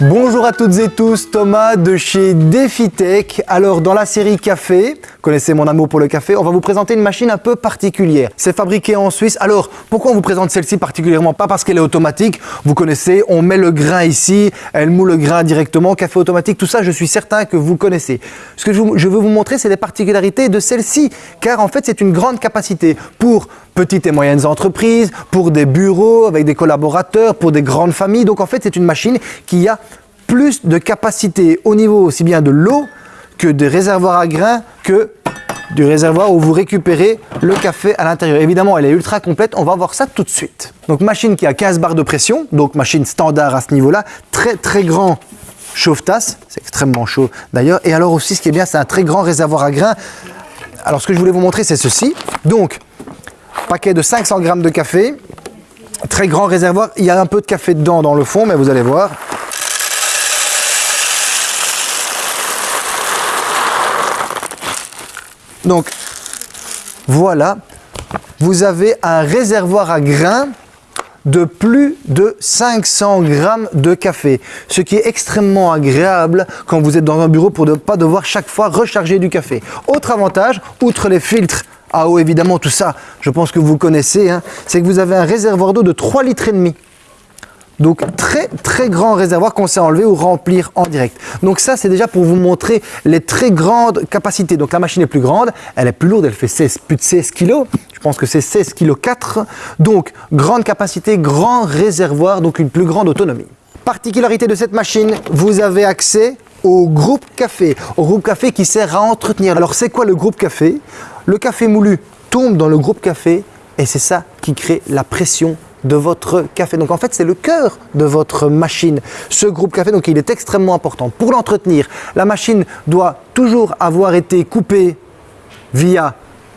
Bonjour à toutes et tous, Thomas de chez DefiTech. Alors dans la série café, connaissez mon amour pour le café, on va vous présenter une machine un peu particulière. C'est fabriqué en Suisse. Alors pourquoi on vous présente celle-ci particulièrement? Pas parce qu'elle est automatique, vous connaissez, on met le grain ici, elle moule le grain directement, café automatique, tout ça je suis certain que vous connaissez. Ce que je veux vous montrer c'est les particularités de celle-ci, car en fait c'est une grande capacité pour petites et moyennes entreprises, pour des bureaux avec des collaborateurs, pour des grandes familles. Donc en fait, c'est une machine qui a plus de capacité au niveau aussi bien de l'eau que des réservoirs à grains que du réservoir où vous récupérez le café à l'intérieur. Évidemment, elle est ultra complète, on va voir ça tout de suite. Donc machine qui a 15 barres de pression, donc machine standard à ce niveau-là, très très grand chauffe-tasse, c'est extrêmement chaud d'ailleurs. Et alors aussi, ce qui est bien, c'est un très grand réservoir à grains. Alors ce que je voulais vous montrer, c'est ceci. Donc, paquet de 500 grammes de café, très grand réservoir, il y a un peu de café dedans dans le fond, mais vous allez voir. Donc, voilà, vous avez un réservoir à grains de plus de 500 grammes de café, ce qui est extrêmement agréable quand vous êtes dans un bureau pour ne pas devoir chaque fois recharger du café. Autre avantage, outre les filtres à eau évidemment, tout ça, je pense que vous connaissez, hein, c'est que vous avez un réservoir d'eau de 3 litres et demi. Donc très très grand réservoir qu'on sait enlever ou remplir en direct. Donc ça c'est déjà pour vous montrer les très grandes capacités. Donc la machine est plus grande, elle est plus lourde, elle fait 16, plus de 16 kg. Je pense que c'est 16 kg 4. Donc grande capacité, grand réservoir, donc une plus grande autonomie. Particularité de cette machine, vous avez accès au groupe café, au groupe café qui sert à entretenir. Alors c'est quoi le groupe café? Le café moulu tombe dans le groupe café et c'est ça qui crée la pression de votre café. Donc en fait, c'est le cœur de votre machine. Ce groupe café, donc il est extrêmement important. Pour l'entretenir, la machine doit toujours avoir été coupée via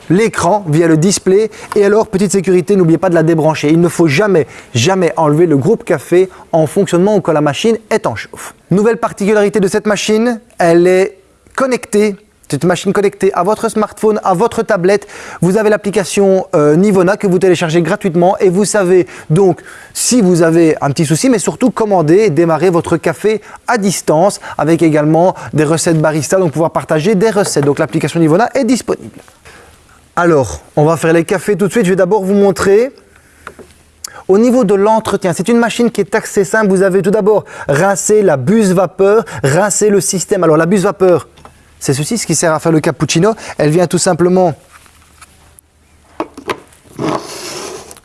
l'écran, via le display. Et alors, petite sécurité, n'oubliez pas de la débrancher. Il ne faut jamais, jamais enlever le groupe café en fonctionnement ou quand la machine est en chauffe. Nouvelle particularité de cette machine, elle est connectée c'est une machine connectée à votre smartphone, à votre tablette. Vous avez l'application euh, Nivona que vous téléchargez gratuitement et vous savez donc si vous avez un petit souci, mais surtout commander et démarrer votre café à distance avec également des recettes barista, donc pouvoir partager des recettes. Donc l'application Nivona est disponible. Alors, on va faire les cafés tout de suite. Je vais d'abord vous montrer au niveau de l'entretien, c'est une machine qui est assez simple. Vous avez tout d'abord rincé la buse vapeur, rincé le système. Alors la buse vapeur, c'est ceci, ce qui sert à faire le cappuccino. Elle vient tout simplement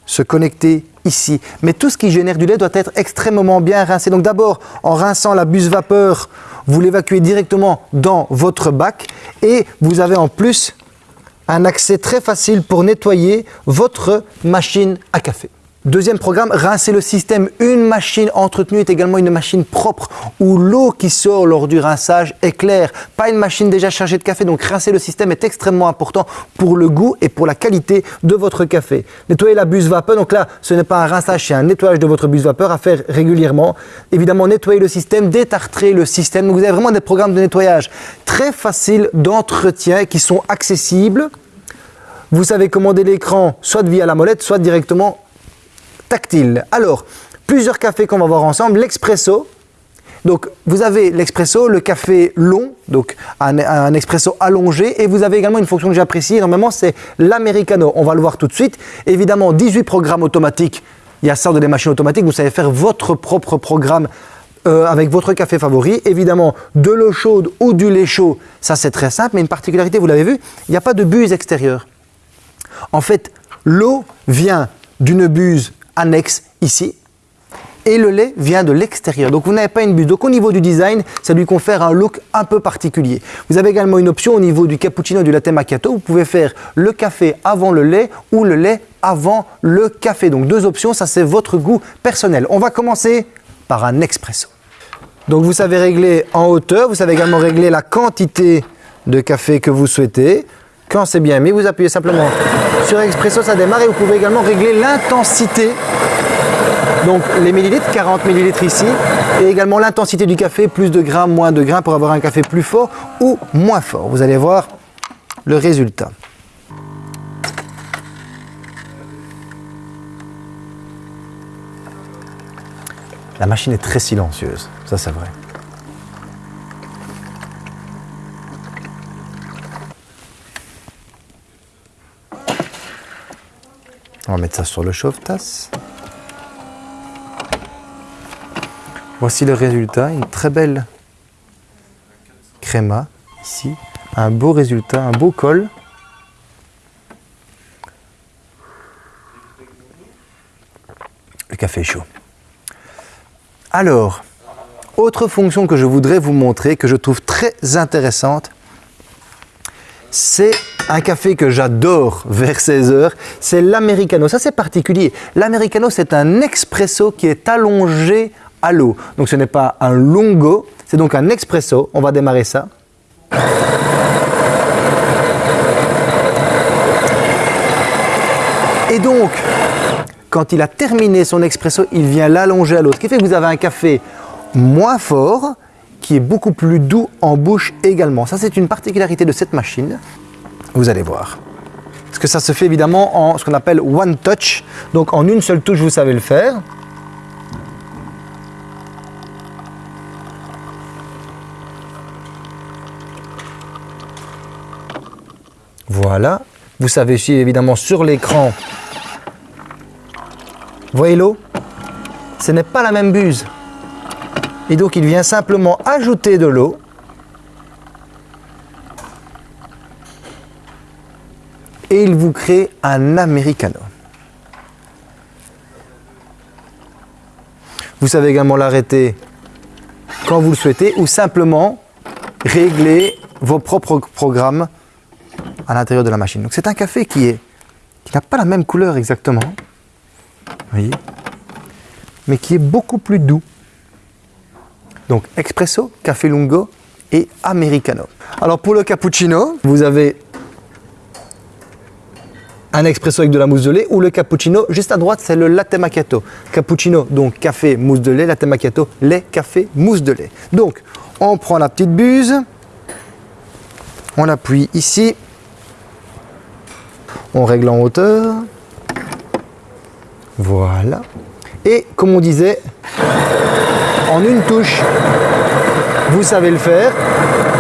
se connecter ici. Mais tout ce qui génère du lait doit être extrêmement bien rincé. Donc d'abord, en rinçant la buse vapeur, vous l'évacuez directement dans votre bac et vous avez en plus un accès très facile pour nettoyer votre machine à café. Deuxième programme, rincer le système. Une machine entretenue est également une machine propre où l'eau qui sort lors du rinçage est claire. Pas une machine déjà chargée de café. Donc rincer le système est extrêmement important pour le goût et pour la qualité de votre café. Nettoyer la buse vapeur. Donc là, ce n'est pas un rinçage, c'est un nettoyage de votre buse vapeur à faire régulièrement. Évidemment, nettoyer le système, détartrer le système. Donc vous avez vraiment des programmes de nettoyage très faciles d'entretien qui sont accessibles. Vous savez commander l'écran soit via la molette, soit directement tactile. Alors, plusieurs cafés qu'on va voir ensemble. L'expresso. Donc, vous avez l'expresso, le café long, donc un, un, expresso allongé, et vous avez également une fonction que j'apprécie énormément, c'est l'americano. On va le voir tout de suite. Évidemment, 18 programmes automatiques. Il y a ça dans des machines automatiques. Vous savez faire votre propre programme euh, avec votre café favori. Évidemment, de l'eau chaude ou du lait chaud, ça c'est très simple, mais une particularité, vous l'avez vu, il n'y a pas de buse extérieure. En fait, l'eau vient d'une buse annexe ici. Et le lait vient de l'extérieur. Donc vous n'avez pas une buse. Donc au niveau du design, ça lui confère un look un peu particulier. Vous avez également une option au niveau du cappuccino et du latte macchiato. Vous pouvez faire le café avant le lait ou le lait avant le café. Donc deux options, ça c'est votre goût personnel. On va commencer par un expresso. Donc vous savez régler en hauteur, vous savez également régler la quantité de café que vous souhaitez. Quand c'est bien mis, vous appuyez simplement sur Expresso, ça démarre et vous pouvez également régler l'intensité. Donc les millilitres, 40 millilitres ici, et également l'intensité du café, plus de grains, moins de grains pour avoir un café plus fort ou moins fort. Vous allez voir le résultat. La machine est très silencieuse, ça c'est vrai. On va mettre ça sur le chauffe-tasse. Voici le résultat, une très belle créma ici, un beau résultat, un beau col. Le café est chaud. Alors, autre fonction que je voudrais vous montrer, que je trouve très intéressante, c'est un café que j'adore vers 16 heures, c'est l'americano. Ça, c'est particulier. L'americano, c'est un expresso qui est allongé à l'eau. Donc, ce n'est pas un longo, c'est donc un expresso. On va démarrer ça. Et donc, quand il a terminé son expresso, il vient l'allonger à l'eau. Ce qui fait que vous avez un café moins fort, qui est beaucoup plus doux en bouche également. Ça, c'est une particularité de cette machine. Vous allez voir. Parce que ça se fait évidemment en ce qu'on appelle one touch. Donc en une seule touche, vous savez le faire. Voilà. Vous savez aussi évidemment sur l'écran. Voyez l'eau? Ce n'est pas la même buse. Et donc il vient simplement ajouter de l'eau. Et il vous crée un americano. Vous savez également l'arrêter quand vous le souhaitez ou simplement régler vos propres programmes à l'intérieur de la machine. Donc c'est un café qui est qui n'a pas la même couleur exactement, voyez, mais qui est beaucoup plus doux. Donc expresso, café lungo et americano. Alors pour le cappuccino, vous avez un expresso avec de la mousse de lait ou le cappuccino. Juste à droite, c'est le latte macchiato. Cappuccino, donc café, mousse de lait, latte macchiato, lait, café, mousse de lait. Donc, on prend la petite buse, on appuie ici, on règle en hauteur, voilà. Et comme on disait, en une touche, vous savez le faire.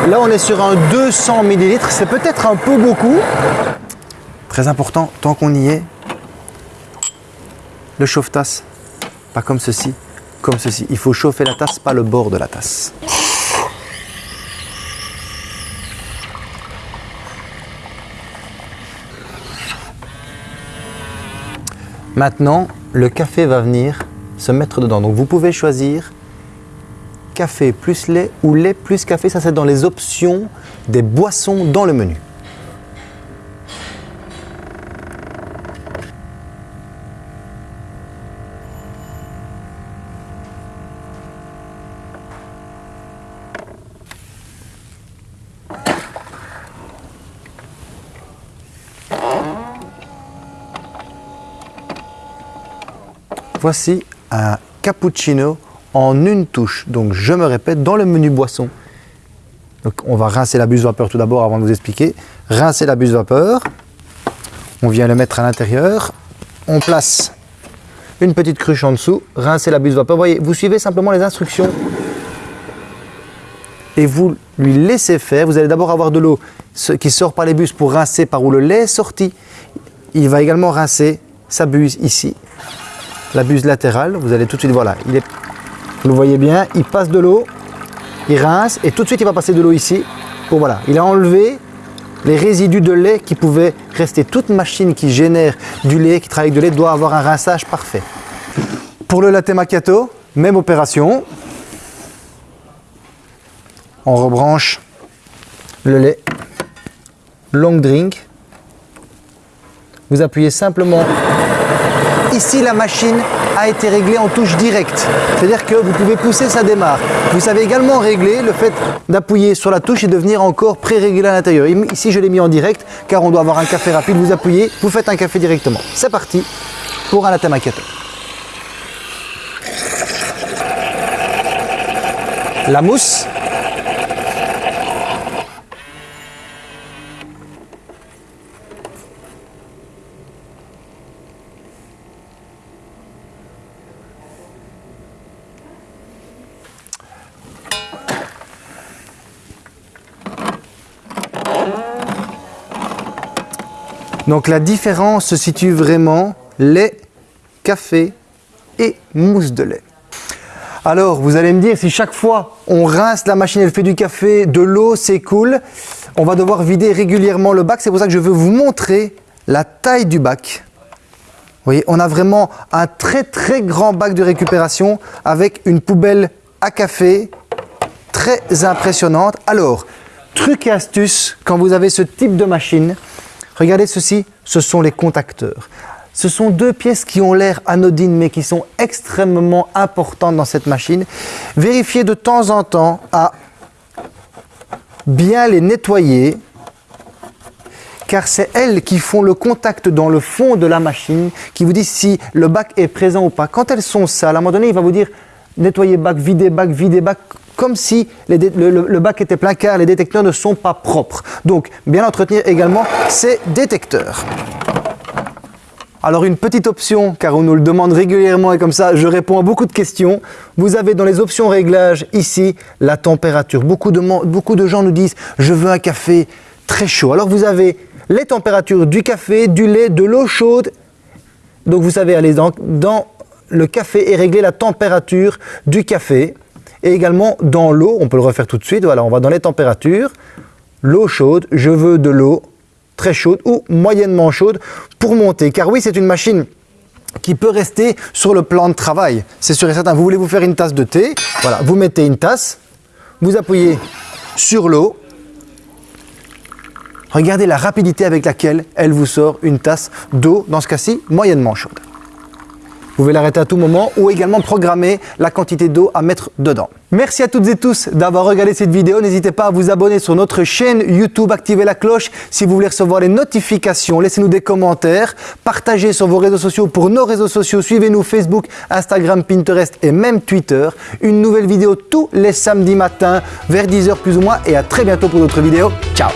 Là, on est sur un 200 ml, c'est peut-être un peu beaucoup. Très important, tant qu'on y est, le chauffe-tasse, pas comme ceci, comme ceci. Il faut chauffer la tasse, pas le bord de la tasse. Maintenant, le café va venir se mettre dedans. Donc vous pouvez choisir café plus lait ou lait plus café. Ça, c'est dans les options des boissons dans le menu. Voici un cappuccino en une touche. Donc je me répète, dans le menu boisson. Donc on va rincer la buse vapeur tout d'abord avant de vous expliquer. Rincer la buse vapeur. On vient le mettre à l'intérieur. On place une petite cruche en dessous. Rincer la buse vapeur. Vous voyez, vous suivez simplement les instructions. Et vous lui laissez faire. Vous allez d'abord avoir de l'eau qui sort par les buses pour rincer par où le lait est sorti. Il va également rincer sa buse ici la buse latérale, vous allez tout de suite, voilà, il est, vous le voyez bien, il passe de l'eau, il rince et tout de suite il va passer de l'eau ici. Pour voilà, il a enlevé les résidus de lait qui pouvaient rester. Toute machine qui génère du lait, qui travaille avec de lait, doit avoir un rinçage parfait. Pour le latte macchiato, même opération. On rebranche le lait. Long drink. Vous appuyez simplement Ici, la machine a été réglée en touche directe. C'est-à-dire que vous pouvez pousser, ça démarre. Vous savez également régler le fait d'appuyer sur la touche et de venir encore pré-régler à l'intérieur. Ici, je l'ai mis en direct car on doit avoir un café rapide. Vous appuyez, vous faites un café directement. C'est parti pour un latte. La mousse Donc la différence se situe vraiment lait, café et mousse de lait. Alors, vous allez me dire, si chaque fois on rince la machine, elle fait du café, de l'eau s'écoule, on va devoir vider régulièrement le bac. C'est pour ça que je veux vous montrer la taille du bac. Vous voyez, on a vraiment un très très grand bac de récupération avec une poubelle à café très impressionnante. Alors, truc et astuce, quand vous avez ce type de machine, regardez ceci, ce sont les contacteurs. Ce sont deux pièces qui ont l'air anodines mais qui sont extrêmement importantes dans cette machine. Vérifiez de temps en temps à bien les nettoyer car c'est elles qui font le contact dans le fond de la machine, qui vous disent si le bac est présent ou pas. Quand elles sont sales, à un moment donné, il va vous dire nettoyer bac, vider bac, vider bac, comme si le, bac était plein car les détecteurs ne sont pas propres. Donc, bien entretenir également ces détecteurs. Alors une petite option, car on nous le demande régulièrement et comme ça je réponds à beaucoup de questions. Vous avez dans les options réglages ici la température. Beaucoup de, beaucoup de gens nous disent je veux un café très chaud. Alors vous avez les températures du café, du lait, de l'eau chaude. Donc vous savez aller dans, dans le café et régler la température du café. Et également dans l'eau, on peut le refaire tout de suite. Voilà, on va dans les températures. L'eau chaude, je veux de l'eau très chaude ou moyennement chaude pour monter. Car oui, c'est une machine qui peut rester sur le plan de travail. C'est sûr et certain. Vous voulez vous faire une tasse de thé, voilà, vous mettez une tasse, vous appuyez sur l'eau. Regardez la rapidité avec laquelle elle vous sort une tasse d'eau, dans ce cas-ci, moyennement chaude. Vous pouvez l'arrêter à tout moment ou également programmer la quantité d'eau à mettre dedans. Merci à toutes et tous d'avoir regardé cette vidéo. N'hésitez pas à vous abonner sur notre chaîne YouTube, activer la cloche si vous voulez recevoir les notifications. Laissez-nous des commentaires, partagez sur vos réseaux sociaux pour nos réseaux sociaux. Suivez-nous Facebook, Instagram, Pinterest et même Twitter. Une nouvelle vidéo tous les samedis matins vers 10h plus ou moins et à très bientôt pour d'autres vidéos. Ciao